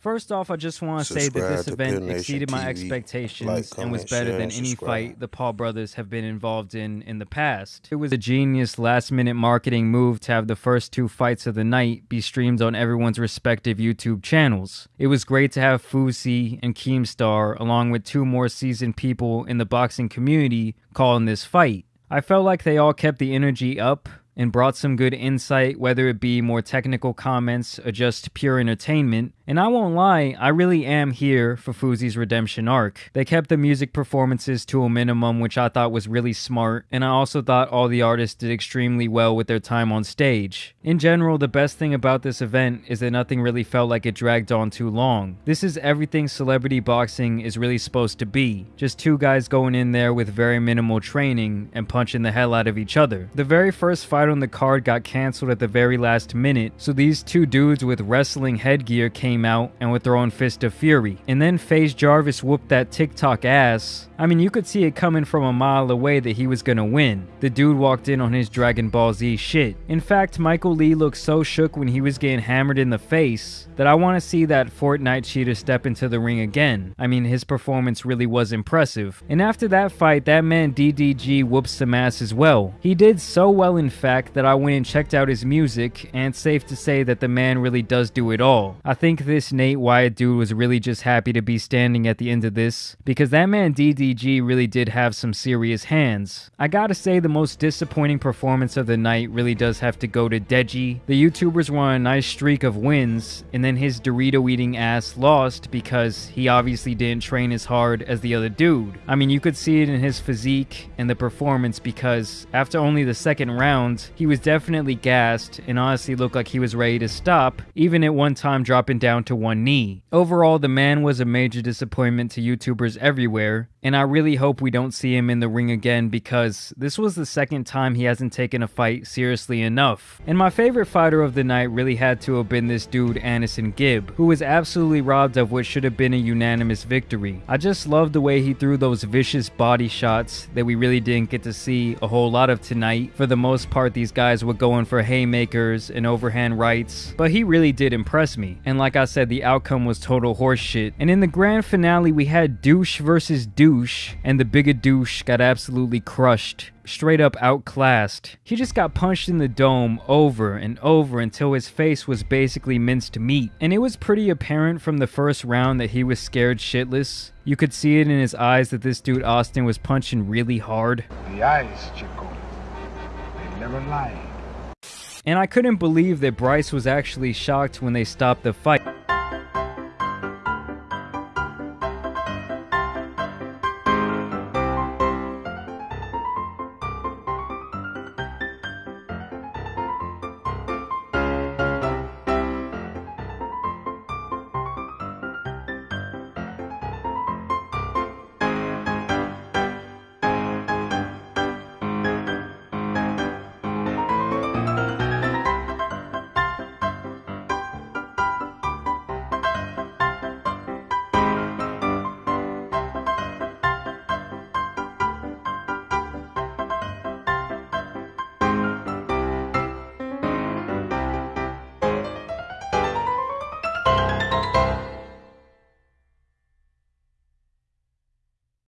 First off, I just want to say that this event exceeded my expectations like, and was better than any fight the Paul brothers have been involved in in the past. It was a genius last minute marketing move to have the first two fights of the night be streamed on everyone's respective YouTube channels. It was great to have Fousey and Keemstar along with two more seasoned people in the boxing community calling this fight. I felt like they all kept the energy up and brought some good insight, whether it be more technical comments or just pure entertainment. And I won't lie, I really am here for Fousey's redemption arc. They kept the music performances to a minimum, which I thought was really smart, and I also thought all the artists did extremely well with their time on stage. In general, the best thing about this event is that nothing really felt like it dragged on too long. This is everything celebrity boxing is really supposed to be. Just two guys going in there with very minimal training and punching the hell out of each other. The very first fight on the card got cancelled at the very last minute, so these two dudes with wrestling headgear came out and were throwing Fist of Fury. And then FaZe Jarvis whooped that TikTok ass. I mean, you could see it coming from a mile away that he was gonna win. The dude walked in on his Dragon Ball Z shit. In fact, Michael Lee looked so shook when he was getting hammered in the face that I want to see that Fortnite cheater step into the ring again. I mean, his performance really was impressive. And after that fight, that man DDG whoops some ass as well. He did so well, in fact, that I went and checked out his music, and safe to say that the man really does do it all. I think this Nate Wyatt dude was really just happy to be standing at the end of this, because that man DDG really did have some serious hands. I gotta say, the most disappointing performance of the night really does have to go to Deji. The YouTubers were on a nice streak of wins, and then then his Dorito eating ass lost because he obviously didn't train as hard as the other dude. I mean, you could see it in his physique and the performance because after only the second round, he was definitely gassed and honestly looked like he was ready to stop, even at one time dropping down to one knee. Overall, the man was a major disappointment to YouTubers everywhere, and I really hope we don't see him in the ring again because this was the second time he hasn't taken a fight seriously enough. And my favorite fighter of the night really had to have been this dude AnEsonGib, who was absolutely robbed of what should have been a unanimous victory. I just love the way he threw those vicious body shots that we really didn't get to see a whole lot of tonight. For the most part, these guys were going for haymakers and overhand rights, but he really did impress me. And like I said, the outcome was total horseshit. And in the grand finale, we had douche versus douche douche, and the bigger douche got absolutely crushed, straight up outclassed. He just got punched in the dome over and over until his face was basically minced meat. And it was pretty apparent from the first round that he was scared shitless. You could see it in his eyes that this dude Austin was punching really hard. The eyes, Chico, they never lie. And I couldn't believe that Bryce was actually shocked when they stopped the fight.